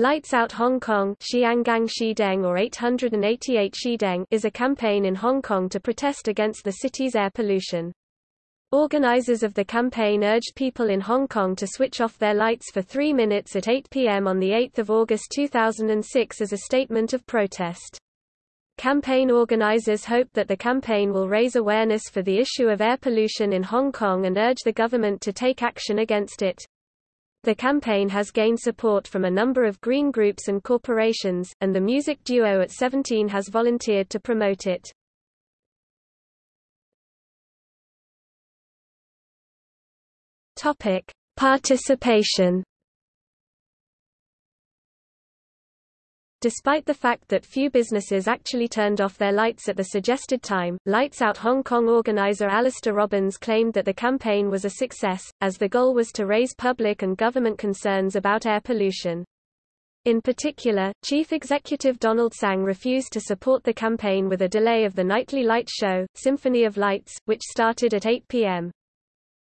Lights Out Hong Kong or 888 Shideng is a campaign in Hong Kong to protest against the city's air pollution. Organizers of the campaign urged people in Hong Kong to switch off their lights for three minutes at 8 p.m. on 8 August 2006 as a statement of protest. Campaign organizers hope that the campaign will raise awareness for the issue of air pollution in Hong Kong and urge the government to take action against it. The campaign has gained support from a number of green groups and corporations, and the music duo at17 has volunteered to promote it. Topic: Participation Despite the fact that few businesses actually turned off their lights at the suggested time, Lights Out Hong Kong organizer Alistair Robbins claimed that the campaign was a success, as the goal was to raise public and government concerns about air pollution. In particular, Chief Executive Donald Tsang refused to support the campaign with a delay of the nightly light show, Symphony of Lights, which started at 8 p.m.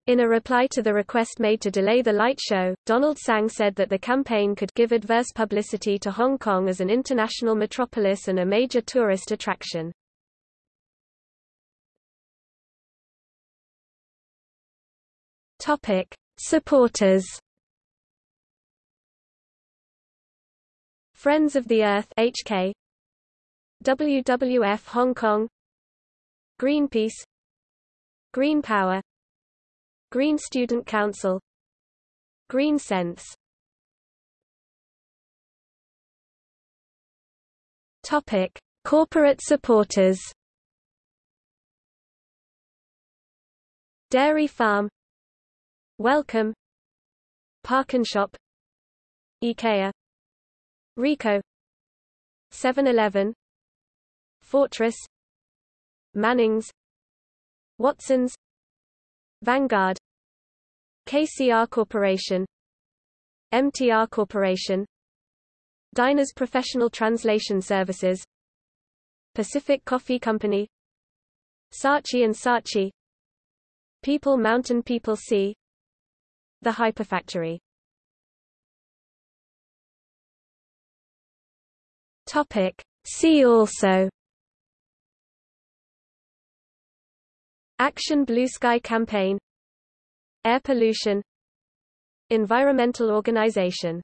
In a reply to the request made to delay the light show, Donald Tsang said that the campaign could give adverse publicity to Hong Kong as an international metropolis and a major tourist attraction. Topic: Supporters. Friends of the Earth HK WWF Hong Kong Greenpeace Green Power Green Student Council. Green Sense. Topic: Corporate supporters. Dairy Farm. Wellcome ParknShop IKEA. Ricoh. 7-Eleven Fortress. Mannings. Watsons Vanguard KCR Corporation MTR Corporation Diners Professional Translation Services Pacific Coffee Company Saatchi and Saatchi People Mountain People Sea The Hyperfactory Topic. See also Action Blue Sky Campaign Air pollution Environmental organization